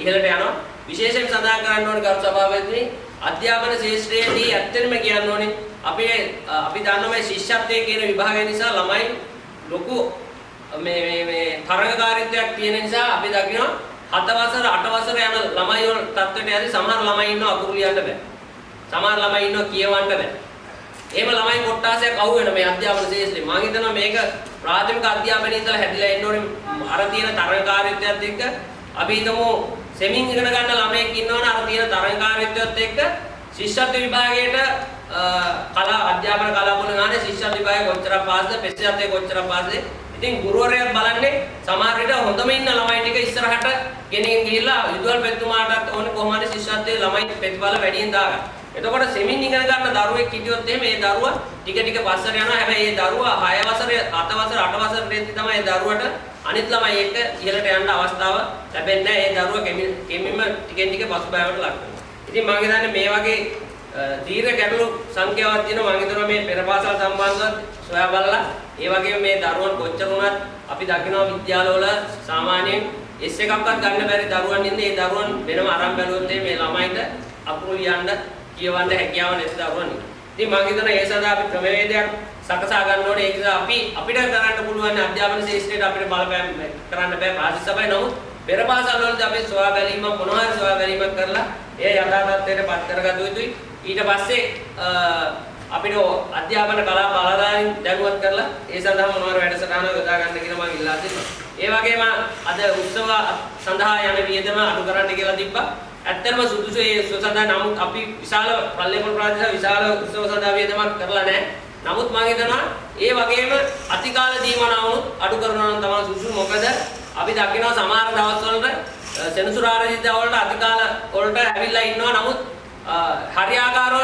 ඉහළට යනවා. විශේෂයෙන් සඳහන් කරන්න ඕනේ ගරු සභාපතිනි අධ්‍යාපන ශාස්ත්‍රයේදී ඇත්තටම කියන්න ඕනේ අපේ අපි දන්නවා මේ ශිෂ්‍යත්වයේ කියන විභාගය නිසා ළමයි ලොකු මේ මේ මේ තරඟකාරීත්වයක් තියෙන නිසා අපි දකිනවා හත වසර අට වසර යන ළමයි වල තත්ත්වයට යද්දී සමහර ළමයි ඉන්නවා අකුරු ලියන්න බෑ. සමහර ළමයි ඉන්නවා කියවන්න බෑ. එහෙම ළමයි කොට්ටාසයක් අහු වෙන මේ අධ්‍යාපන ශාස්ත්‍රේ. මම හිතනවා මේක ප්‍රාථමික අධ්‍යාපනයේ ඉඳලා හැදිලා එන්න ඕනේ අර තියෙන තරඟකාරීත්වයත් එක්ක අපි හිතමු සෙමින් ඉගෙන ගන්න ළමයෙක් ඉන්නවනේ අර තියෙන තරඟකාරීත්වයත් එක්ක ශිෂ්‍යත්ව විභාගයට කලා අධ්‍යාපන කලාපවල ගානේ ශිෂ්‍යත්ව විභාගය කොච්චරක් පාස්ද පෙස්සයත් කොච්චරක් පාස්ද ඉතින් ගුරුවරයා බලන්නේ සමහර විට හොඳම ඉන්න ළමයි ටික ඉස්සරහට ගෙනින් ගිහිල්ලා විදුහල් පැතුමාටත් ඕනේ කොහොම හරි ශිෂ්‍යත්වයේ ළමයි ප්‍රතිඵල වැඩියෙන් දාගන්න. එතකොට සෙමින් ඉගෙන ගන්න දරුවෙක් හිටියොත් එහෙම ඒ දරුවා ටික ටික පස්සට යනවා. හැබැයි ඒ දරුවා 6 වසරේ 7 වසර 8 වසරේදී තමයි ඒ දරුවට අනිත් ළමයි එක්ක ඉහළට යන්න අවස්ථාව ලැබෙන්නේ නැහැ. ඒ දරුවා කෙමින්ම ටිකෙන් ටික පසුබෑමට ලක් වෙනවා. ඉතින් මම හිතන්නේ මේ වගේ දීර්ඝ ගැටලු සංඛ්‍යාවක් තියෙනවා මම හිතනවා මේ පෙරපාසල් සම්බන්ධව සොයා බලලා ඒ වගේම මේ දරුවන් කොච්චර වුණත් අපි දකිනවා විද්‍යාලවල සාමාන්‍යයෙන් S එකක්වත් ගන්න බැරි දරුවන් ඉන්නේ ඒ දරුවන් වෙනම අරන් බැලුවොත් මේ ළමයින්ට අකුරු ලියන්න කියවන්න හැකියාව නැති දරුවන් ඉන්නවා. ඉතින් මම හිතනවා ඒ සඳහා අපි ක්‍රමවේදයක් සකසා ගන්න ඕනේ. ඒක නිසා අපි අපිට කරන්න පුළුවන් අධ්‍යාපන ශාස්ත්‍රයට අපිට බලපෑම් කරන්න බෑ පාසල් සභාවේ නමුත් පෙර පාසල් වලදී අපි සොයා බැලීමක් මොනවා හරි සොයා බැලීමක් කරලා ඒ යථා තත්ත්වයට පත් කරගත යුතුයි. ඊට පස්සේ අපිට අධ්‍යාපන කලා බලධාරීන් දැනුවත් කරලා ඒ සඳහා මොනවාර වැඩසටහන යොදා ගන්න කියලා මම ඉල්ලා සිටිනවා. ඒ වගේම අද උත්සව සඳහා යන වියදම අඩු කරන්න කියලා තිබ්බා. ඇත්තටම සුදුසු ඒ උත්සව සඳහා නමුත් අපි විශාල පල්ලේපොළ ප්‍රාදේශ විශාල උත්සව සඳහා වියදමක් කරලා නැහැ. නමුත් මම හිතනවා ඒ වගේම අතිකාල දීමනාවුත් අඩු කරනවා නම් තමයි සුදුසු. මොකද අපි දකිනවා සමහර දවස්වලට සෙනසුරාදා වලට අතිකාල වලට ඇවිල්ලා ඉන්නවා. නමුත් හරියාකාරව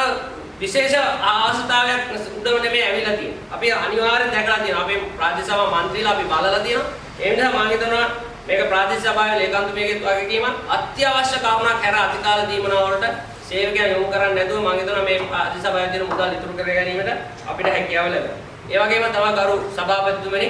විශේෂ අවස්ථාවක් උදව නෙමෙයි ඇවිල්ලා තියෙන්නේ. අපි අනිවාර්යෙන් දැකලා තියෙනවා. අපේ ප්‍රාදේශ සභා මන්ත්‍රීලා අපි බලලා තියෙනවා. ඒ නිසා මම හිතනවා මේක ප්‍රාදේශ සභාවේ ලේකම්තුමියගෙත් වගකීමක් අත්‍යවශ්‍ය කරුණක් හැර අතිකාල දීමනා වලට සේවකයන් යොමු කරන්නේ නැතුව මම හිතනවා මේ ප්‍රාදේශ සභාවේ තියෙන මුදල් ඉතුරු කර ගැනීමට අපිට හැකියාව ලැබෙනවා. ඒ වගේම තව ගරු සභාපතිතුමනි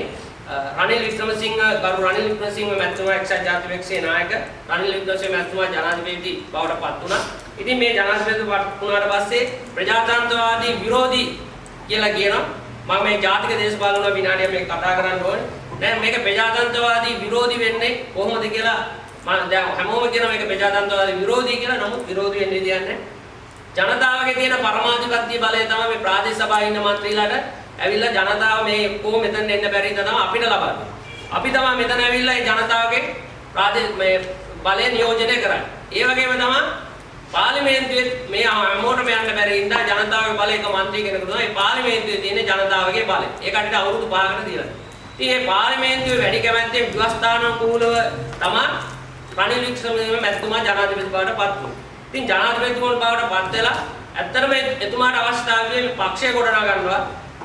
රනිල් වික්‍රමසිංහ ගරු රනිල් වික්‍රමසිංහ මැතිතුමා එක්සත් ජාතික පක්ෂයේ නායක රනිල් වික්‍රමසිංහ මැතිතුමා ජනාධිපති බවට පත් වුණා. ඉතින් මේ ජනාධිපති වුණාට පස්සේ ප්‍රජාතන්ත්‍රවාදී විරෝධී කියලා කියනවා. මම මේ ජාතික දේශපාලන විනාඩිය මේක කතා කරන්න ඕනේ. දැන් මේක ප්‍රජාතන්ත්‍රවාදී විරෝධී වෙන්නේ කොහොමද කියලා මම දැන් හැමෝම කියන මේක ප්‍රජාතන්ත්‍රවාදී විරෝධී කියලා නමුත් විරෝධී වෙන්නේ කියන්නේ ජනතාවගේ තියෙන පරමාධිපත්‍ය බලය තමයි මේ ප්‍රාදේශ සභාවේ ඉන්න മന്ത്രിලාට ඇවිල්ලා ජනතාව මේ කොහොම මෙතන එන්න බැරි ඉඳ තමයි අපිට ලබන්නේ. අපි තමයි මෙතන ඇවිල්ලා මේ ජනතාවගේ ප්‍රාදේශ මේ බලය නියෝජනය කරන්නේ. ඒ වගේම තමයි පාර්ලිමේන්තුවේ මේ හැමෝටම යන්න බැරි ඉඳ ජනතාවගේ බලය එක മന്ത്രി කෙනෙකුට තමයි පාර්ලිමේන්තුවේ තියෙන ජනතාවගේ බලය. ඒකට අවුරුදු 5කට දීලා. ඉතින් මේ පාර්ලිමේන්තුවේ වැඩි කැමැත්තෙන් ව්‍යවස්ථානුකූලව තමයි රනිල් වික්‍රමසිංහ මැතිතුමා ජනාධිපති බවට පත් වුණේ. ඉතින් ජනාධිපතිතුමා බවට පත් වෙලා ඇත්තටම එතුමාට අවශ්‍යතාවය මේ පක්ෂය ගොඩනගා ගන්නවා.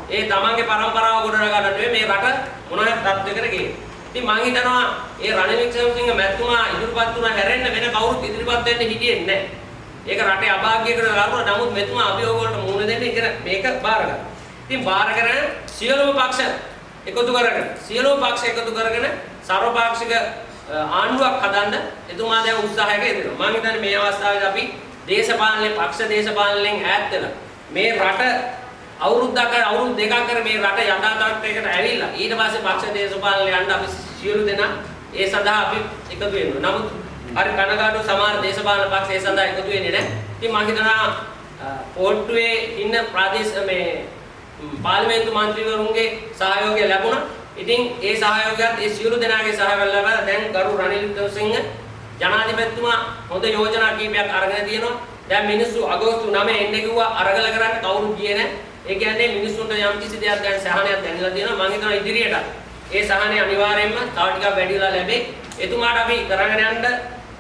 ඒ තමන්ගේ પરම්පරාව ගොඩනගා ගන්න මේ රට මොන හරි තත්ත්වයකට ගේන්න. ඉතින් මම හිතනවා ඒ රනිල් වික්‍රමසිංහ මැතිතුමා ඉදිරිපත් වුණා හැරෙන්න වෙන කවුරුත් ඉදිරිපත් වෙන්න හිටියේ නැහැ. ඒක රටේ අභාග්‍යයකට ලකුණ නමුත් මෙතුමා අභියෝග වලට මුහුණ දෙන්න ඉතින් මේක බාරගත්තා. ඉතින් බාර කරගෙන සියලුම පක්ෂ එකතු කරගෙන සියලුම පක්ෂ එකතු කරගෙන සර්වපාක්ෂික ආණ්ඩුවක් හදන්න එතුමා දැන් උත්සාහයක යෙදෙනවා. මම හිතන්නේ මේ අවස්ථාවේදී අපි දේශපාලනේ පක්ෂ දේශපාලනයෙන් ඈත් වෙලා මේ රට අවුරුද්දක් අවුරුදු දෙකක් කර මේ රට යථා තත්ත්වයකට ඇවිල්ලා ඊට පස්සේ පක්ෂ දේශපාලනය යන්න අපි සියලු දෙනා ඒ සඳහා අපි එකතු වෙනවා. නමුත් හරි කනගාටු සමහර දේශපාලන පක්ෂ ඒ සඳහා එකතු වෙන්නේ නැහැ. ඉතින් මම හිතනවා පොට්ටුවේ ඉන්න ප්‍රාදේශ මේ පාර්ලිමේන්තු මන්ත්‍රීවරුන්ගේ සහයෝගය ලැබුණා. ඉතින් ඒ සහයෝගයත් ඒ සියලු දෙනාගේ සහයෝගය ලැබලා දැන් ගරු රනිල් වික්‍රමසිංහ ජනාධිපතිතුමා හොඳ යෝජනා කීපයක් අරගෙන තියෙනවා. දැන් මිනිස්සු අගෝස්තු 9 එන්න කිව්වා අරගල කරන්න කවුරුත් ගියේ නැහැ. ඒ කියන්නේ මිනිස්සුන්ට යම් කිසි දෙයක් දැන් සහනයක් දැනලා තියෙනවා. මම හිතනවා ඉදිරියට ඒ සහනය අනිවාර්යයෙන්ම තව ටිකක් වැඩිලා ලැබේ. එතුමාට අපි කරගෙන යන්න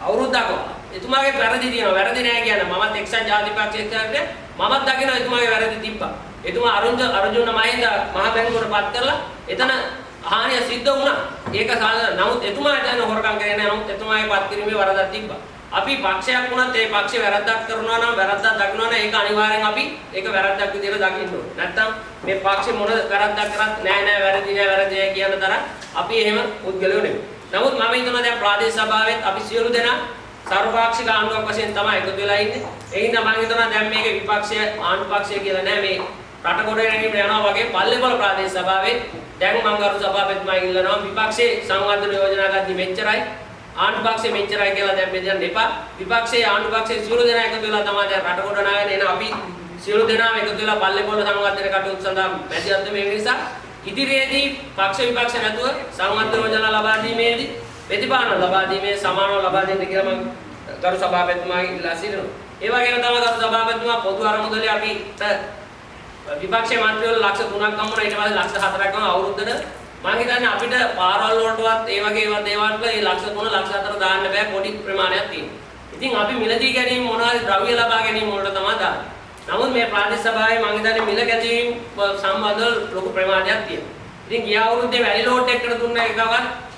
අවුරුද්දක් එතුමාගේ වැරදි තියෙනවා. වැරදි නෑ කියන්නේ මමත් එක්සත් ජාතික පක්ෂයේ මමත් දකිනවා එතුමාගේ වැරදි තිබ්බා. එතුමා අරුණ අර්ජුන මහින්ද මහ බැංකුවට පත් කරලා එතන හානිය සිද්ධ වුණා. ඒක නමුත් එතුමාට යන හොරකම් කරේ නෑ. නමුත් එතුමාගේ පත් කිරීමේ වරදක් තිබ්බා. අපි පක්ෂයක් වුණත් ඒ පක්ෂේ වැරද්දක් කරනවා නම් වැරද්දක් දකිනවා නම් ඒක අනිවාර්යෙන් අපි ඒක වැරද්දක් විදිහට දකින්න ඕනේ. නැත්තම් මේ පක්ෂේ මොන වැරද්දක් කරත් නෑ නෑ වැරදි නෑ වැරදි නෑ කියන තරම් අපි එහෙම පුද්ගලයෝ නෙමෙයි. නමුත් මම හිතනවා දැන් ප්‍රාදේශ සභාවෙත් අපි සියලු දෙනා සර්වපාක්ෂික ආණ්ඩුවක් වශයෙන් තමයි එකතු වෙලා ඉන්නේ. ඒ හින්දා මම හිතනවා දැන් මේක විපක්ෂය ආණ්ඩු පක්ෂය කියලා නෑ මේ රට කොට ගැනීම යනවා වගේ පල්ලේපොළ ප්‍රාදේශ සභාවේ දැන් මම ගරු සභාපතිතුමා ඉල්ලනවා විපක්ෂයේ සංවර්ධන යෝජනා ගද්දි මෙච්චරයි ආණ්ඩු පක්ෂේ මෙච්චරයි කියලා දැන් බෙදන්න එපා. විපක්ෂයේ ආණ්ඩු පක්ෂයේ සියලු දෙනා එකතු වෙලා තමයි දැන් රට කොට නාගෙන එන අපි සියලු දෙනාම එකතු වෙලා පල්ලේපොළ සංවර්ධන කටයුතු සඳහා මැදිහත් මේ නිසා ඉදිරියේදී පක්ෂ විපක්ෂ නැතුව සංවර්ධන යෝජනා ලබා දීමේදී ප්‍රතිපාදන ලබා දීමේ සමානව ලබා දෙන්න කියලා මම ගරු සභාපතිතුමාගෙන් ඉල්ලා සිටිනවා. ඒ වගේම තමයි ගරු සභාපතිතුමා පොදු අරමුදලේ අපිට විපක්ෂයේ මන්ත්‍රීවරු ලක්ෂ 3ක් ගම්මුණා ඊට පස්සේ ලක්ෂ 4ක් ගම අවුරුද්දට මම හිතන්නේ අපිට පාරවල් වලටවත් ඒ වගේ ඒවා දේවල් වල ඒ ලක්ෂ 3 ලක්ෂ 4 දාන්න බෑ පොඩි ප්‍රමාණයක් තියෙනවා. ඉතින් අපි මිලදී ගැනීම මොනවාරි ද්‍රව්‍ය ලබා ගැනීම වලට තමයි දාන්නේ. නමුත් මේ ප්‍රාදේශ සභාවේ මම හිතන්නේ මිල ගැනීම සම්බන්ධව ලොකු ප්‍රමාණයක් තියෙනවා. ඉතින් ගිය අවුරුද්දේ වැලි ලෝට් එකකට දුන්න එකවත්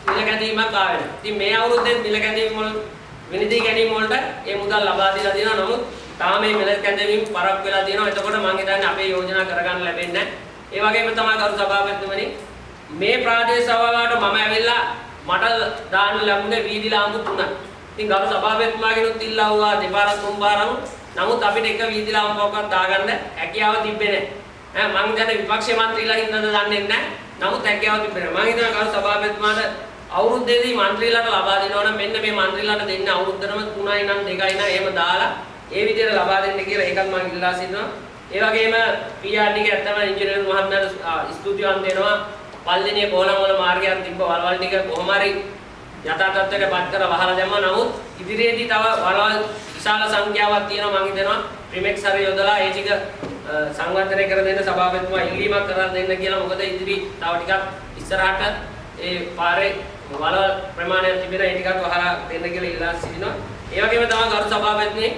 මිල ගැනීමක් ආවේ නැහැ. ඉතින් මේ අවුරුද්දේ මිල ගැනීම වල විනිදී ගැනීම වලට ඒ මුදල් ලබා දීලා තියෙනවා. නමුත් තාම මේ මිල ගැනීම පරක් වෙලා තියෙනවා. එතකොට මම හිතන්නේ අපේ යෝජනා කරගන්න ලැබෙන්නේ නැහැ. ඒ වගේම තමයි කරු සභාපතිතුමනි මේ ප්‍රාදේශ සභාවට මම ඇවිල්ලා මට දාන්න ලැබුණේ වීදි ලාම්පු තුනක්. ඉතින් ගරු සභාපතිතුමාගෙනුත් ඉල්ලා වුණා දෙපාරක් තුන්පාරක්. නමුත් අපිට එක වීදි ලාම්පුවක්වත් දාගන්න හැකියාව තිබ්බේ නැහැ. ඈ මං දැන් විපක්ෂ මන්ත්‍රීලා හින්දාද දන්නේ නැහැ. නමුත් හැකියාව තිබ්බේ නැහැ. මං හිතනවා ගරු සභාපතිතුමාට අවුරුද්දේදී මන්ත්‍රීලාට ලබා දෙනවා නම් මෙන්න මේ මන්ත්‍රීලාට දෙන්න අවුරුද්දටම 3යි නම් 2යි නම් එහෙම දාලා ඒ විදිහට ලබා දෙන්න කියලා ඒකත් මම ඉල්ලා සිටිනවා. ඒ වගේම PRD ගේ ඇත්තම ඉංජිනේරු මහත්මයාට ස්තුතිවන්ත වෙනවා. පල්දිනිය කොලම් වල මාර්ගයක් තිබ්බ වලවල් ටික කොහොම හරි යථා තත්ත්වයට පත් කර වහලා දැම්මා. නමුත් ඉදිරියේදී තව වලවල් විශාල සංඛ්‍යාවක් තියෙනවා මම හිතනවා ප්‍රිමෙක්ස් හරි යොදලා ඒ ටික සංවර්ධනය කර දෙන්න සභාපතිතුමා ඉල්ලීමක් කරලා දෙන්න කියලා. මොකද ඉදිරි තව ටිකක් ඉස්සරහට ඒ පාරේ වල ප්‍රමාණයක් තිබෙන ඒ ටිකක් වහලා දෙන්න කියලා ඉල්ලා සිටිනවා. ඒ වගේම තමයි ගරු සභාපතිනේ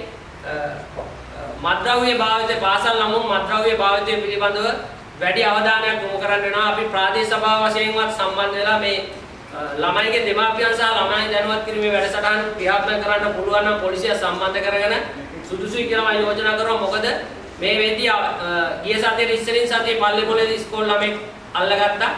මත්ද්‍රව්‍ය භාවිතය පාසල් නමුත් මත්ද්‍රව්‍ය භාවිතය පිළිබඳව වැඩි අවධානයක් යොමු කරන්න වෙනවා. අපි ප්‍රාදේශ සභාව වශයෙන්වත් සම්බන්ධ වෙලා මේ ළමයිගේ දෙමාපියන් සහ ළමයි දැනුවත් කිරීමේ වැඩසටහන ක්‍රියාත්මක කරන්න පුළුවන් නම් පොලිසිය සම්බන්ධ කරගෙන සුදුසුයි කියලා මම යෝජනා කරනවා. මොකද මේ වෙද්දී ගිය සතියේ ඉස්සරින් සතියේ පල්ලේපොලේ ඉස්කෝල ළමෙක් අල්ලගත්තා.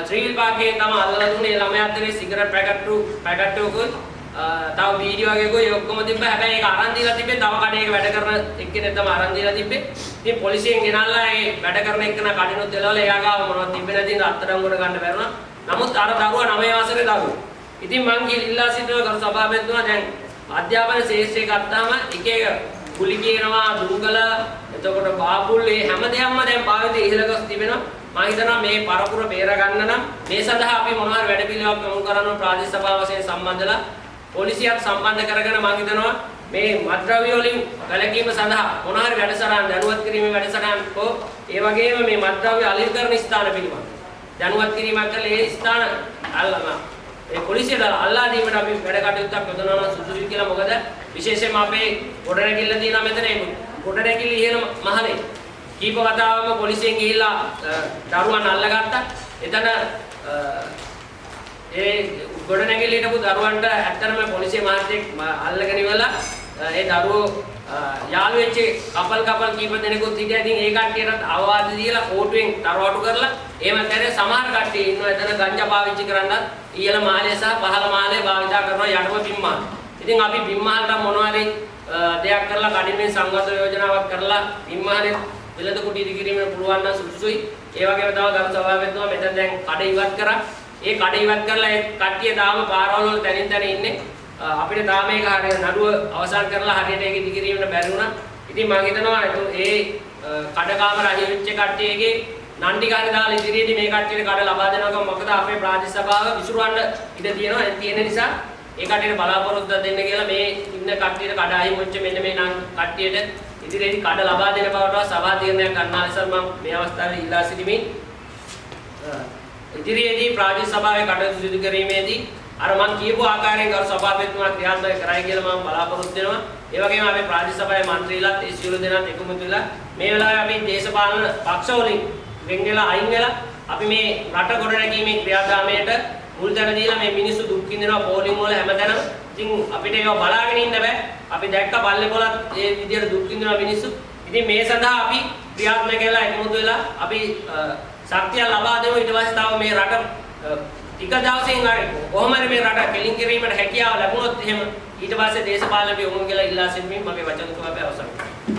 ත්‍රිවිල් පාර්කයෙන් තමයි අල්ලලා දුන්නේ ළමයා අතරේ සිගරට් පැකට් පැකට් එකකුත් තව වීඩියෝ එකකුත් ඒ ඔක්කොම තිබ්බා. හැබැයි ඒක අරන් දීලා තිබ්බේ තව කඩේක වැඩ කරන එක්කෙනෙක් තමයි අරන් දීලා තිබ්බේ. ඉතින් පොලිසියෙන් ගෙනල්ලා ඒ වැඩ කරන එක්කන කඩිනුත් එලවලා එයා ගාව මොනවද තිබ්බේ නැති ඉඳ අත්අඩංගුවට ගන්න බැරුණා. නමුත් අර දරුවා 9 වසරේ දරුවා. ඉතින් මං ඉල්ලා සිටිනවා කරු සභාපතිතුමා දැන් අධ්‍යාපන ශේෂ්ත්‍රය ගත්තාම එක එක කුලි කියනවා දුංගල එතකොට බාබුල් මේ හැම දෙයක්ම දැන් භාවිතය ඉහළ ගොස් තිබෙනවා. මම හිතනවා මේ පරපුර බේර ගන්න නම් මේ සඳහා අපි මොනවා හරි වැඩ පිළිවෙලක් යොමු කරනවා ප්‍රාදේශ සභාව වශයෙන් සම්බන්ධලා පොලිසියක් සම්බන්ධ කරගෙන මම හිතනවා මේ මත්ද්‍රව්‍ය වලින් වැළකීම සඳහා මොන හරි වැඩසටහන් දැනුවත් කිරීමේ වැඩසටහන් හෝ ඒ වගේම මේ මත්ද්‍රව්‍ය අලෙවි ස්ථාන පිළිබඳ. දැනුවත් කිරීමක් කරලා ඒ ස්ථාන අල්ලම ඒ පොලිසියට අල්ලා දීමට අපි වැඩ කටයුත්තක් යොදනවා නම් සුදුසුයි කියලා මොකද? විශේෂයෙන්ම අපේ ගොඩනැගිල්ල තියෙනවා මෙතන ඒ ගොඩනැගිල්ල ඉහළ මහලේ. කීප වතාවම පොලිසියෙන් ගිහිල්ලා දරුවන් අල්ලගත්තා. එතන ඒ ගොඩනැගිල්ල හිටපු දරුවන්ට ඇත්තටම පොලිසිය මහත්තයෙක් අල්ලගෙන ඉවලා ඒ දරුවෝ යාළු වෙච්ච කපල් කපල් කීප දෙනෙකුත් හිටියා. ඉතින් ඒ කට්ටියටත් අවවාද දීලා කෝටුවෙන් තරවටු කරලා එහෙම කරේ සමහර කට්ටිය ඉන්නවා එතන ගංජා පාවිච්චි කරන්නත් ඉහළ මාලය සහ පහළ මාලය භාවිතා කරනවා යටම බිම්මාල. ඉතින් අපි බිම්මාලට මොනවා හරි දෙයක් කරලා කඩින්මින් සංගත යෝජනාවක් කරලා බිම්මාලේ වෙළඳ කුටි ඉදිකිරීමේ පුළුවන් නම් සුදුසුයි. ඒ වගේම තව ගරු සභාවෙන්තුමා මෙතන දැන් කඩ ඉවත් කරා. ඒ කඩ ඉවත් කරලා ඒ කට්ටිය තාම පාරවල් වල තැනින් තැන ඉන්නේ. අපිට තාම මේක හරියට නඩුව අවසන් කරලා හරියට ඒක ඉදිකිරීමට බැරි වුණා. ඉතින් මම හිතනවා ඒ කඩකාමර අහිමිච්ච කට්ටියගේ නණ්ඩි කාරේ දාලා ඉදිරියේදී මේ කට්ටියට කඩ ලබා දෙනවා මොකද අපේ ප්‍රාදේශ සභාව විසුරුවන්න ඉඩ තියෙනවා. ඒ තියෙන නිසා ඒ කට්ටියට බලාපොරොත්තු දෙන්න කියලා මේ ඉන්න කට්ටියට කඩ අහිමිච්ච මෙන්න මේ නම් කට්ටියට ඉදිරියේදී කඩ ලබා දෙන බවට සභා තීරණයක් ගන්නා ලෙස මම මේ අවස්ථාවේ ඉල්ලා සිටිමින් ඉදිරියේදී ප්‍රාදේශ සභාවේ කටයුතු සිදු කිරීමේදී අර මම කියපු ආකාරයෙන් ගරු සභාපතිතුමා ක්‍රියාත්මක කරයි කියලා මම බලාපොරොත්තු වෙනවා. ඒ වගේම අපේ ප්‍රාදේශ සභාවේ මන්ත්‍රීලාත් ඒ සියලු දෙනාත් එකමුතු වෙලා මේ වෙලාවේ අපි දේශපාලන පක්ෂ වලින් වෙන් වෙලා අයින් වෙලා අපි මේ රට ගොඩනැගීමේ ක්‍රියාදාමයට මුල් දැන දීලා මේ මිනිස්සු දුක් විඳිනවා පොලිම් වල හැමදැනම. ඉතින් අපිට ඒවා බලාගෙන ඉන්න බෑ. අපි දැක්ක බල්ලේකොලත් ඒ විදියට දුක් විඳිනවා මිනිස්සු. ඉතින් මේ සඳහා අපි ක්‍රියාත්මක වෙලා එකමුතු වෙලා අපි ශක්තිය ලබා දෙමු ඊට පස්සේ තව මේ රට ටික දවසෙන් හරි කොහොම හරි මේ රට කෙලින් කිරීමට හැකියාව ලැබුණොත් එහෙම ඊට පස්සේ දේශපාලන යොමු කියලා ඉල්ලා සිටින්න මගේ වචන තුනක් අවසන් කරනවා.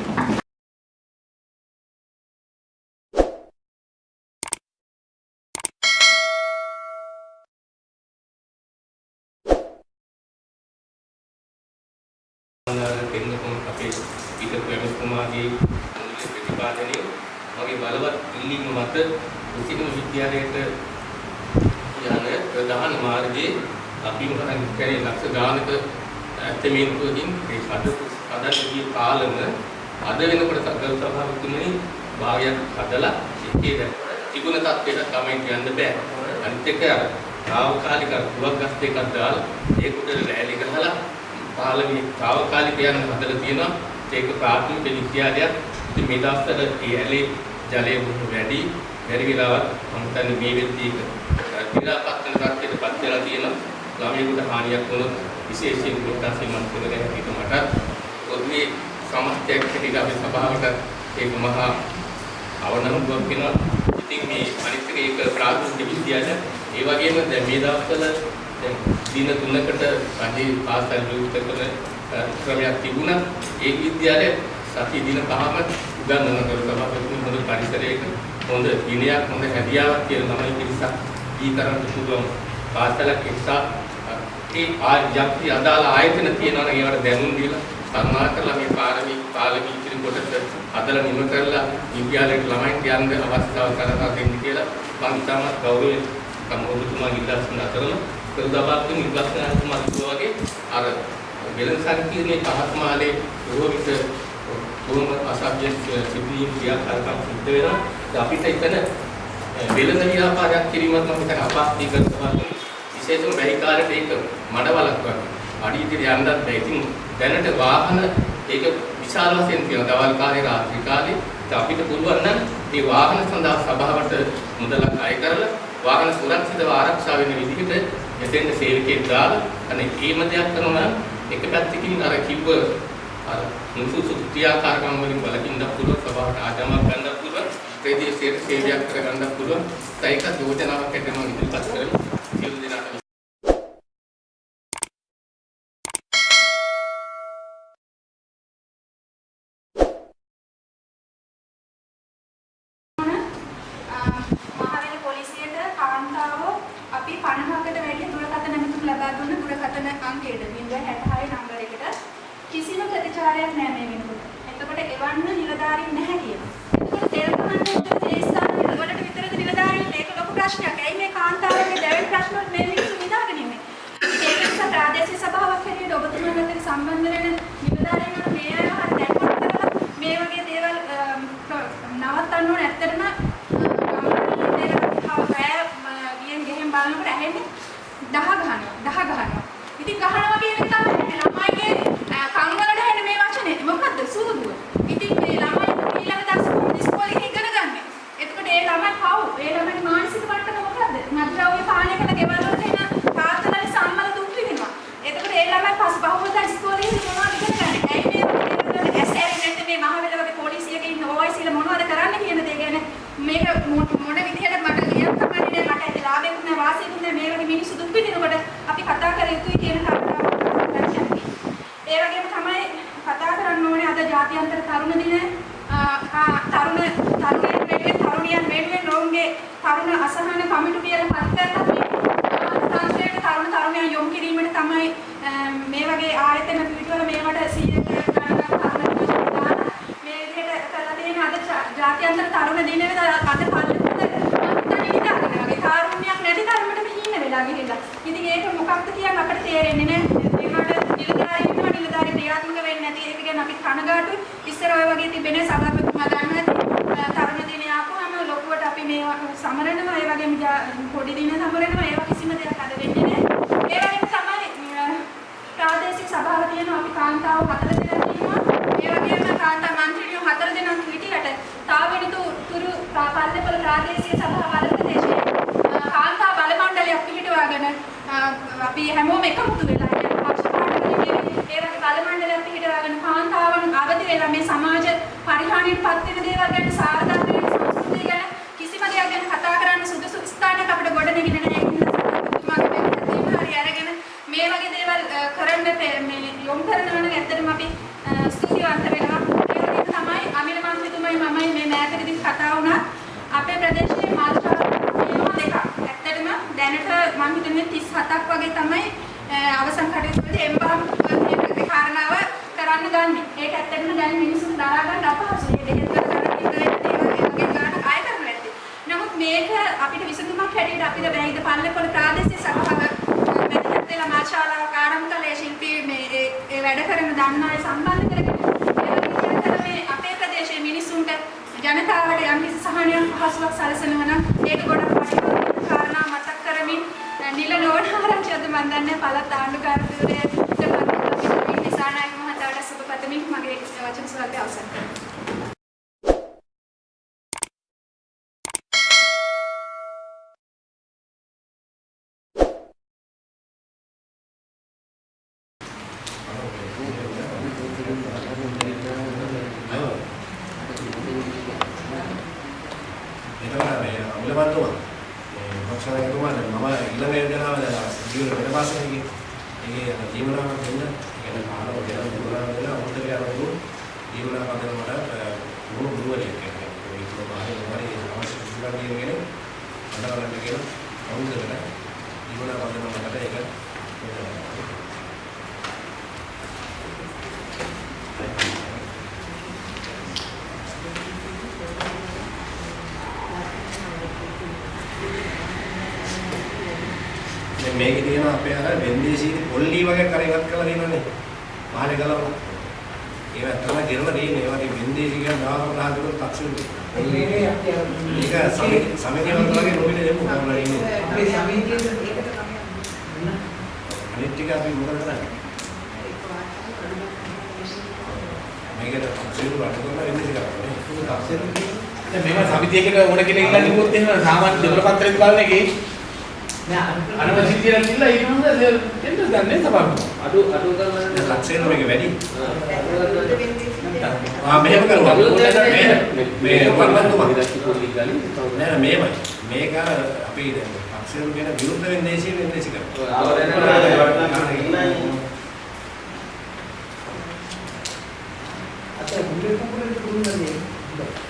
කෙනෙකුම අපේ පිටු එමතුමාගේ මූලික ප්‍රතිපාදනය මගේ බලවත් ඉල්ලීම මත උසිනු විද්‍යාලයට යන ප්‍රධාන මාර්ගයේ අපි මොකක්ද කරේ ලක්ෂ ගානක ඇතමේන්තුවකින් ඒ අද අදදී කාලම අද වෙනකොට සකල සභාවතුමනි භාගයක් හදලා එකේ තිබුණ තත්ත්වයට තමයි කියන්න බෑ. අනිත් එක තාවකාලික දුවක් ගස් දෙකක් දාලා ඒකට ලෑලි ගහලා පාලමේ తాවකාලික යන හදලා තියෙනවා. ඒක ප්‍රාථමික විද්‍යාලයක්. ඉතින් මේ දවස්වල ඒ ඇලේ ජලය බොහොම වැඩි බැරි වෙලාවත් මම හිතන්නේ මේ වෙද්දී විරාපත් වෙන තත්ත්වයට පත් වෙලා තියෙනවා ළමයෙකුට හානියක් වුණොත් විශේෂයෙන් කොටස් මම කරගෙන හිට මට පොදුවේ සමස්තයක් හැටියට අපි සභාවට ඒක මහා අවනම්බුවක් වෙනවා ඉතින් මේ අනිත් එක ඒක ප්‍රාථමික විද්‍යාලය ඒ වගේම දැන් මේ දවස්වල දැන් දින තුනකට පන්ති පාසල් විවෘත කරන ක්‍රමයක් තිබුණා. ඒ විද්‍යාලය සති දින පහම උගන්වන කරුණා තමයි හොඳ පරිසරයක හොඳ දිනයක් හොඳ හැදියාවක් කියලා තමයි පිරිසක් ඊතරම් පුළුවන් පාසලක් එක්සා ඒ ආයත්‍ය අදාළ ආයතන තියෙනවා නම් ඒවට දැනුම් දීලා සම්මාන කරලා මේ පාරමී පාලමී ඉතිරි කොටස හදලා නිම කරලා විද්‍යාලයට ළමයින්ට යන්න අවස්ථාව කරලා දෙන්න කියලා මම ඉතාමත් ගෞරවයෙන් කමෝදුතුමා ඉල්ලා සිටින අතරම ප්‍රදාපත්තුන් ඉල්ලස්නාතුමා කිව්වා වගේ අර වෙළඳ සංකීර්ණයේ පහත්මාලේ බොහෝ විට බොහොම අසභ්‍ය සිද්ධීන් ක්‍රියාකාරකම් සිද්ධ වෙනවා. අපිට එතන වෙළඳ ව්‍යාපාරයක් කිරීමත් මම හිතන අපහසුයි කරනවා. විශේෂයෙන්ම බැරි කාලේ ඒක මඩවලක් වගේ. අඩියට යන්නත් බැහැ. ඉතින් දැනට වාහන ඒක විශාල වශයෙන් තියෙනවා. දවල් කාලේ රාත්‍රී කාලේ අපිට පුළුවන් නම් මේ වාහන සඳහා සභාවට මුදලක් අය කරලා වාහන සුරක්ෂිතව ආරක්ෂා වෙන විදිහට මෙතෙන් සේවකයෙක් දාලා අනේ ඒම දෙයක් කරනවා එක පැත්තකින් අර කිව්ව අර නුසුසු ක්‍රියාකාරකම් වලින් බලකින්න පුළුවන් සභාවට ආගමක් ගන්න පුළුවන් ප්‍රදේශයේ සේවයක් කරගන්න පුළුවන්. ඒක යෝජනාවක් හැටියට මම ඉදිරිපත් කරමු සියලු දෙනාට මහවැලි පොලිසියට කාන්තාව අපි 50කට වැඩි දුරකථන ඇමතුම් ලබා දුන්න දුරකථන අංකයට 066 නම්බර එකට කිසිම ප්‍රතිචාරයක් නැහැ මේ වෙනකොට. එතකොට එවන්න නිලධාරීන් නැහැ කියනවා. එතකොට තෙල් කමන්නේ ඒ ස්ථානවල වලට විතරද නිලධාරීන් ඒක ලොකු ප්‍රශ්නයක්. ඇයි මේ කාන්තාවගේ දැවෙන ප්‍රශ්න වලට මේ මිනිස්සු නිදාගෙන ඉන්නේ? ඉතින් ඒක නිසා ප්‍රාදේශීය සභාවක් හැටියට ඔබතුමාලා අතර සම්බන්ධ වෙන නිලධාරීන් වල මේ අයව හරි දැක්කොත් කරලා මේ වගේ දේවල් නවත්තන්න ඕන ඇත්තටම බලනකොට ඇහෙන්නේ දහ ගහනවා දහ ගහනවා ඉතින් ගහනවා කියන එක තමයි ළමයිගේ කන් වලට ඇහෙන මේ වචනේ මොකද්ද සූදුව ඉතින් මේ ළමයි ඊළඟ දවසේ ඉස්කෝලේ ඉගෙන ගන්න එතකොට ඒ ළමයි පව් ඒ ළමයි මානසික මට්ටම මොකද්ද මද්ද්‍රව්‍ය පානය කරන ගෙවල් වලට එන තාත්තලාගේ සම්මල දුක් විඳිනවා එතකොට ඒ ළමයි පස් බහුවදා ඉස්කෝලේ මොනවද ඉගෙන ගන්න ඇයි මේ ඇස් ඇරෙන්නේ නැත්නම් මේ මහවැල වගේ පොලිසියක ඉන්න OIC ල මොනවද කරන්න කියන දේ ගැන මේක මොන විදිහට මට ලියන්න කමන්නේ මට ඇති ලාභෙකුත් නැහැ වාසියකුත් නැහැ මේ වගේ මිනිස්සු දුක් විඳිනකොට අපි කතා කර යුතුයි කියන කාරණාව ඒ වගේම තමයි කතා කරන්න ඕනේ අද ජාත්‍යන්තර තරුණ දින තරුණ තරුණයන් වෙනුවෙන් තරුණියන් වෙනුවෙන් ඔවුන්ගේ තරුණ අසහන කමිටු කියලා පත් කරලා තන්ත්‍රයට තරුණ තරුණයන් යොමු කිරීමට තමයි මේ වගේ ආයතන පිටවල මේවට 100 තරුණ මේ විදිහට කරලා තියෙන අද ජාත්‍යන්තර තරුණ දිනේද අද කාරුණ්‍යයක් නැති තරමටම හීන වෙලා ගිහිල්ලා. ඉතින් ඒක මොකක්ද කියන්නේ අපිට තේරෙන්නේ නැහැ. ඒකට නිලධාරී ඉන්නවා නිලධාරී ක්‍රියාත්මක වෙන්නේ නැති ඒක ගැන අපි කනගාටුයි. ඉස්සර ඔය වගේ තිබෙන සභාපතිතුමා දන්නවා ඇති. තරුණ දිනේ ආපුවම ලොකුවට අපි මේ සමරනවා. ඒ වගේම පොඩි දින සමරනවා. ඒවා පල්ලෙපොළ ප්‍රාදේශීය සභාව අධිපතිශේ කාන්තා බල මණ්ඩලයක් පිහිටවාගෙන අපි හැමෝම එකමුතු වෙලා පක්ෂ පාඩකයේ ඒ වගේ බල මණ්ඩලයක් පිහිටවාගෙන කාන්තාවන් අවදි වෙලා මේ සමාජ පරිහානියට පත් වෙන දේවල් ගැන සාර්ථක හිතන්නේ 37ක් වගේ තමයි අ, අවසන් කටයුතු වලදී එම්බාම් මේ කාරණාව කරන්න ගන්නෙ. ඒක ඇත්තටම දැන් මිනිස්සුන් දරා ගන්න අපහසුයි. ඒ දෙහෙත් කරන ඉන්ටර්නෙට් ඒවා ඒ වගේ ගානක් ආය කරන්න නැත්තේ. නමුත් මේක අපිට විසඳුමක් හැටියට අපිට බැයිද පල්ලේපොළ ප්‍රාදේශීය සභාව වැදගත් වෙලා මාශාලාවක් ආරම්භ කළේ ශිල්පී මේ ඒ ඒ වැඩ කරන දන්න අය සම්බන්ධ කරගෙන ඒ වගේ විදිහට මේ අපේ ප්‍රදේශයේ මිනිස්සුන්ට ජනතාවට යම් කිසි සහනයක් පහසුවක් සැලසෙනවා නම් ඒක ගොඩක් වටිනා කාරණා මතක් කරමින් නිල නෝනාරංචියද මන් දන්නේ පළාත් ආණ්ඩුකාරතුමෝට මම දිසානායක මහතාට සුබ පතමින් මගේ වචන සුවල්පය අවසන් කරනවා දැන් මේකේ තියෙන අපේ අර වෙන්දේසීදී පොල්ලි වගේ කර ඉවත් කරලා තියෙනවනේ. පහලේ ගලවලා. ඒව ඇත්තම ගෙරලා තියෙන්නේ. ඒවා ඉතින් වෙන්දේසී කියන නාම රහතුන් තක්සුරු. ඒක සමිති සමිතිය වගේ නොමිනේ දෙමු කරලා ඉන්නේ. අපේ සමිතියේ ඒකට තමයි අනිත් ටික අපි මොකද කරන්නේ? මේකට තක්සුරු අඩු කරලා වෙන්දේසී කරන්නේ. දැන් මේව සමිතියකට ඕන කෙනෙක් ඉල්ලන්න කිව්වොත් එහෙම සාමාන්‍ය දෙවල පත්‍රයක් බලන එකේ අනවශ්‍ය දේවල් ඉල්ල ඊට පස්සේ දෙන්න ගන්නේ සභාවට. අඩු අඩු කරලා දැන් ලක්ෂයෙන් මේක වැඩි. වෙන්නේ ආ මෙහෙම කරනවා. මේ- මේ වල්වන්තුමා. පොඩි ගලින් නෑ නෑ මේමයි. මේක අපි දැන් පක්ෂවල කියන විරුද්ධ වෙන්දේසී වෙන්දේසී කරනවා.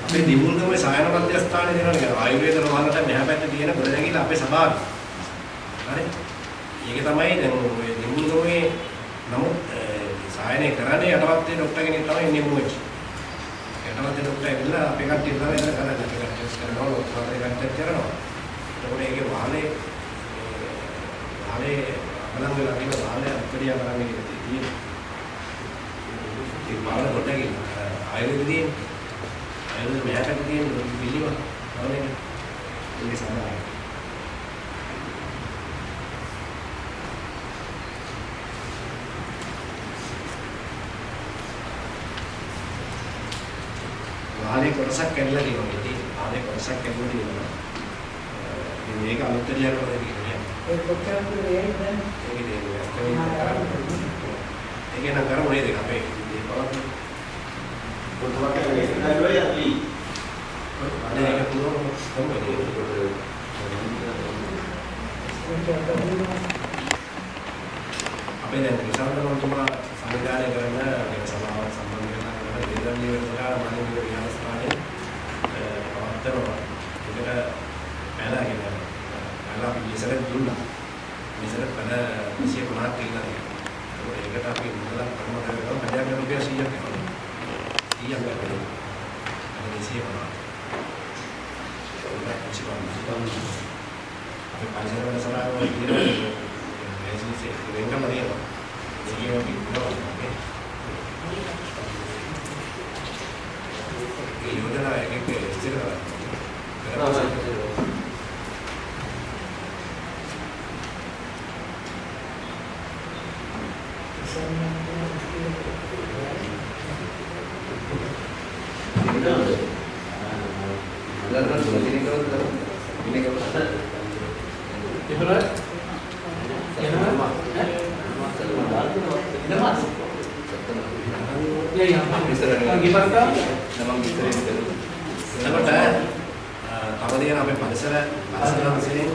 අපේ දිමුල්ගමේ සායන මධ්‍යස්ථානයේ තියෙනවා නේද ආයුර්වේද රෝහලට මෙහා පැත්තේ තියෙන ගොඩනැගිල්ල අපේ සභාවේ. හරි. ඒක තමයි දැන් ඔය දිමුල්ගමේ නමුත් සායනය කරන්නේ යටවත්තේ ડોක්ටර් කෙනෙක් තමයි ඉන්නේ මොකද. යටවත්තේ ડોක්ටර් ඇවිල්ලා අපේ කට්ටිය තමයි එතන කරන්නේ. අපේ කට්ටිය ටෙස්ට් කරනවා, ඔක්කොම කට්ටිය කරනවා. එතකොට ඒකේ වාහනේ වාහනේ බලන් වෙලා තියෙන වාහනේ අපිරියා කරන්නේ තියෙන්නේ. ඒ වාහන ගොඩනැගිල්ල ආයුර්වේදයේ අයුරු මෙයාට තියෙන පිළිව නෝනේ ඉන්නේ සමානයි වාහනේ කොටසක් කැඩලා තියෙනවා. ඉතින් වාහනේ කොටසක් කැඩලා තියෙනවා. ඉතින් මේක අලුත්දලියක් වගේ කියන්නේ ඒ කොච්චර දුර වේද ඒකේ තියෙන ඒකේ නම් කරමු නේද අපේ මේ බලන්න. අනේ ඒක පුරවමු කොහොමද අපේ දැන් විසන්තනතුමා සංවිධානය කරන මේ සභාව සම්බන්ධ වෙලා කරන දේදන් නිවර්තලා මනින්ද විහාරස්ථානයේ පවත්වනවා. ඒකට පැලගෙන පැල අපි ඉස්සරහ දුන්නා. ඉස්සරහ පැල 250ක් කියලා තියෙනවා. ඒකට අපි මුදලක් කරනවා කරනවා පදයක් රුපියල් 100ක් කරනවා. 100ක් කරනවා. අද 250. අපි පරිසර වල සලකනවා කියන මේසිසේ වෙනකම තියෙනවා. ඒකේ අපි ඉන්නවා. ඒ යෝජනා එකක ඉස්තර කරලා එහෙම එහෙම එනවාස් Ya, gimana? නමං විසරෙන් කරනවා. එතකොට තියෙන අපේ පරිසර පරිසර විසින්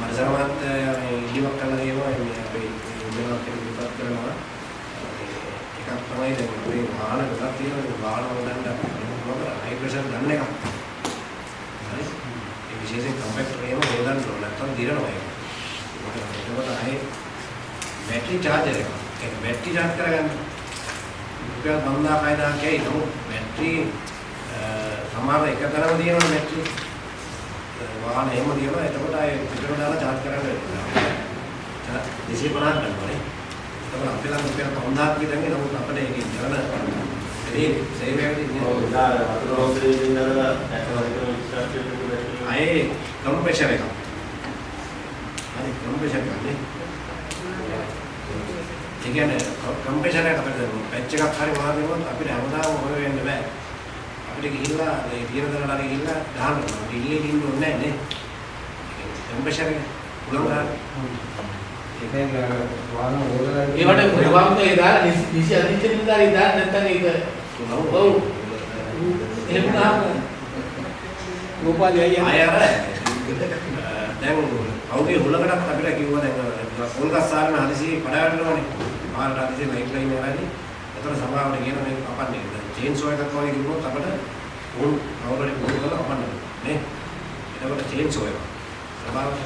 පරිසර මාත්‍ය මේ ඉදිවක් කරලා තියෙනවා. මේ අපේ ඉන්දියාවක් කියලා විපත් කරනවා. එකක් තමයි දැන් අපේ වාහන ගොඩක් තියෙනවා. මේ වාහන වලට මොකද හයි ප්‍රෙෂර් ගන්න එක හරි? ඒ විශේෂයෙන් කම්පැක්ටර් එකම හොදන්න ඕන. නැත්නම් දිරනවා ඒක. එතකොට ආයේ බැටරි චාර්ජර් එක ඒක බැටරි චාර්ජ් කරගන්න රුපියල් 5000 කයි නමුත් බැටරි සමහර එක තරම තියෙනවා බැටරි වාහන එහෙම තියෙනවා. එතකොට ආයේ පිටර දාලා charge කරන්න වෙනවා. 250ක් ගන්නවානේ එතකොට අපේ ළඟ රුපියල් 5000ක් විතර නේ නමුත් අපිට ඒකේ ජනන ඒ සේවය වෙන්නේ ආයේ කම්ප්‍රෙෂර් එක හරි කම්ප්‍රෙෂර් එක නේ ඒ කියන්නේ කම්ප්‍රෙෂර් එක අපිට පැච් එකක් හරි මොනවද වුණත් අපිට හැමදාම හොය වෙන්න බෑ අපිට ගිහිල්ලා ඒ පියරදරට හරි ගිහිල්ලා දාන්න ඕනේ. ඩිල්ලේ දින්න ඕනේ නැහැ නේ. ටෙම්පරේචර් එක උලංග ගන්න. ඒවට ප්‍රවාහම ඒ දාලා නිසි නිසි අධිචරින් දාලා දාන්න නැත්නම් ඒක ඔව් එහෙම නාම ගෝපාලයි අයියා දැන් කවුගේ හුලකටත් අපිට කිව්වා දැන් කොල්ගස්සාරන හදිසි පඩවන්නෝනේ. පාරට හදිසි ලයිට් ලයින් එකයි. ඒතර සභාවට කියන මේක කපන්නේ. දැන් චේන්සෝ එකක් වගේ කිව්වොත් අපිට උන් කවුරුහරි පුරුදු කරලා කපන්න නේ. එතකොට චේන්සෝ එක. සභාවට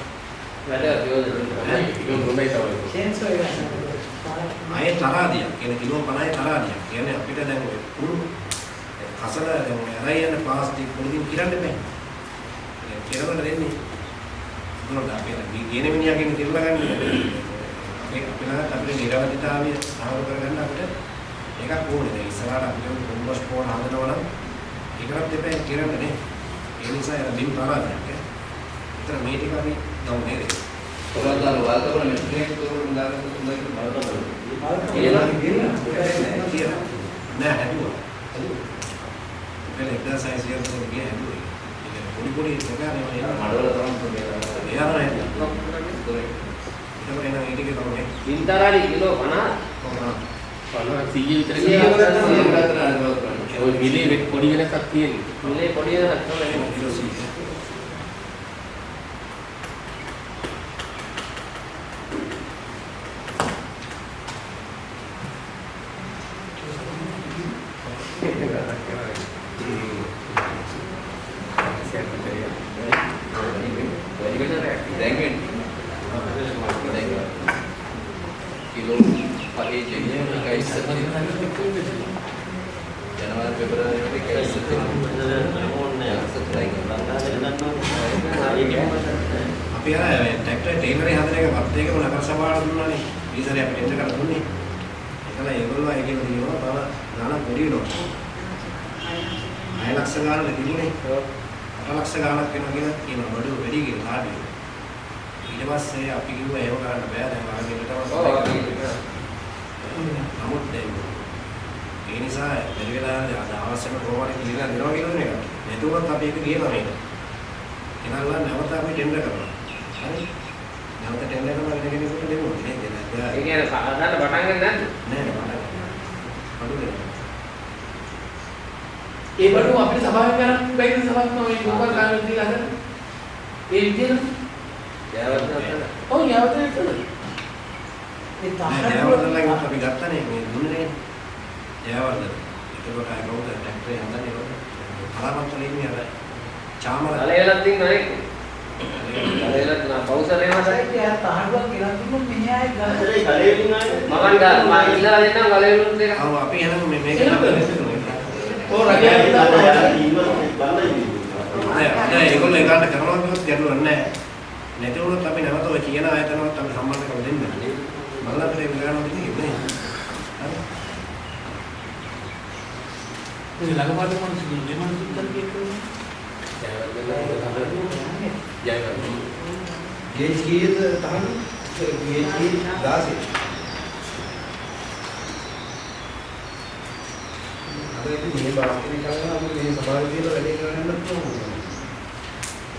වැඩ යෝජනා ඒක හොඳයි තමයි. ආයේ තරාදියක් කියන කිලෝ 50 තරාදියක්. කියන්නේ අපිට දැන් ඔය කුණු කසල දැන් ඇරයි යන ප්ලාස්ටික් වලින් කිරන්න බෑ. ඒ කිරවල දෙන්නේ. මොනවද අපි මේ ගේන මිනිහාගෙන් කිරලා ගන්න. අපේ අපිට අපේ නිරවදිතාවය සාහව කරගන්න අපිට එකක් ඕනේ. දැන් ඉස්සරහට අපිට කොම්පෝස්ට් පොඩ හදනවා නම් ඒකවත් දෙපැයි කිරන්න නේ. ඒ නිසා එන බිම් තරාදියක්. ඒතර මේ ටික අපි ගමු නේද? කොරන්දාල වාල්කවල මෙතනක තෝරන දාලා හොඳට බලන්න. කියලා කියලා. නෑ හැදුවා. හැදුවා. හයසිය වල ගිය හැදුවා. ඒක පොඩි පොඩි ප්‍රකාරය වල. මඩවල තමයි මේ ඒ අතර ඒක වෙන ඒ ටික තමයි. ඉන්තරාලි කිලෝ 50 කොහොමද? 50 100 විතර ගියා. ඔය මිලේ පොඩි වෙනසක් තියෙනවා. මිලේ පොඩි එකක් තමයි කිලෝ 100. දැන් වෙන්නේ. කිලෝ පහේ ජෙන්නේ එකයි ඉස්සර ජනවාරි පෙබරවාරි වල එකයි ඉස්සර අපි අර මේ ට්‍රැක්ටර් ටේලරේ හදන එක වත් එකම නගර සභාවට දුන්නානේ. ඊසරේ අපි ටෙන්ඩර් කරලා දුන්නේ. ඒකල ඒගොල්ලෝ ඒකෙන් දිනවා තව ගාණක් පොඩි වෙනවා. 6 ලක්ෂ ගාණක් තිබුණේ. 8 ලක්ෂ ගාණක් වෙනවා කියලා කියනවා බඩු වැඩි කියලා කාඩිය. ඊට පස්සේ අපි කිව්වා ඒව කරන්න බෑ දැන් ආගෙට නමුත් දැන් ඒ නිසා බැරි වෙලා අද අවශ්‍යම කොහොමද කියලා දෙනවා කියන එක. නැතුවත් අපි ඒක ගේනවා මේක. එනල්ලා නැවත අපි ටෙන්ඩර් කරනවා. හරි. නැවත ටෙන්ඩර් කරනවා වෙන කෙනෙකුට දෙමු. නේද? ඒ නේද? කියන්නේ සාධාරණ පටන් ගන්න නැද්ද? නෑ නෑ. අඩු දෙනවා. ඒ බඩු අපිට සභාවෙන් ගන්න බැරි සභාවක් තමයි ගෝපාල කාර්යය දීලා හදන්න. ඒ විදිහට ජයවර්ධන ඔව් යවතේ තමයි. ජයවර්ධනලගෙන් අපි ගත්තනේ මේ දුන්නේ ජයවර්ධන. ඒකකොට අය කවුද ට්‍රැක්ටරේ හදන්නේ කොහොමද? කලාපන්තලේ ඉන්නේ අර චාමර. කලයලක් දින්න නේ. කලයලක් නා පෞසරේ මාසයි. මමන් ගා මම ඉල්ලලා දෙන්නම් කලයලුත් දෙක. ආව අපි එහෙනම් මේ මේක ඔව් රජය හිතාපා. නෑ නෑ ඒගොල්ලෝ ඒකට කරනවා කිව්වොත් ගැටලුවක් නෑ. නැති වුණොත් අපි නැවත ඔය කියන ආයතනවත් අපි සම්බන්ධ කරලා දෙන්න. බලන්න අපිට ඒක ගන්න දෙන්නේ නේ. හරි. ඒ ළඟපාත මොනවද දෙමන් සුත්තර කියන්නේ? ජයවර්ධන. ගේජ් කීයද තහනම්? ගේජ් කී 16. අපිට මේ බාස්කට් එකක් ගන්න අපිට මේ සමාජය කියලා වැඩේ කරන්න යන්න පුළුවන්.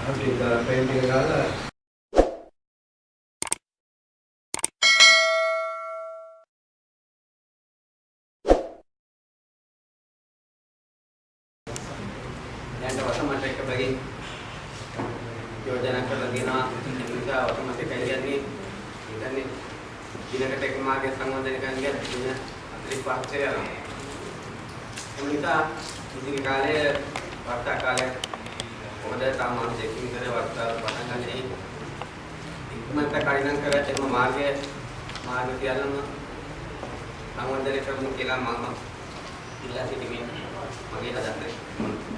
අපි ඒක පේන්ට් එක ගාලා දැන් වස මට එක බගින් යෝජනා කරලා දෙනවා නිසා වස මට කැලියන්නේ ඉතින් දිනකට එක මාගේ සංවර්ධනය කරන්න ගියත් දින 45ක් යනවා නිසා ඉදිරි කාලයේ වර්ෂා කාලයේ හොඳ සාමාන්‍ය චෙකින් කරේ වර්ෂා පටන් ගන්නේ. ඉක්මනට කඩිනම් කරලා එම මාර්ගය මාර්ග සියල්ලම සංවර්ධනය කරමු කියලා මම ඉල්ලා සිටිමින් මගේ අදහස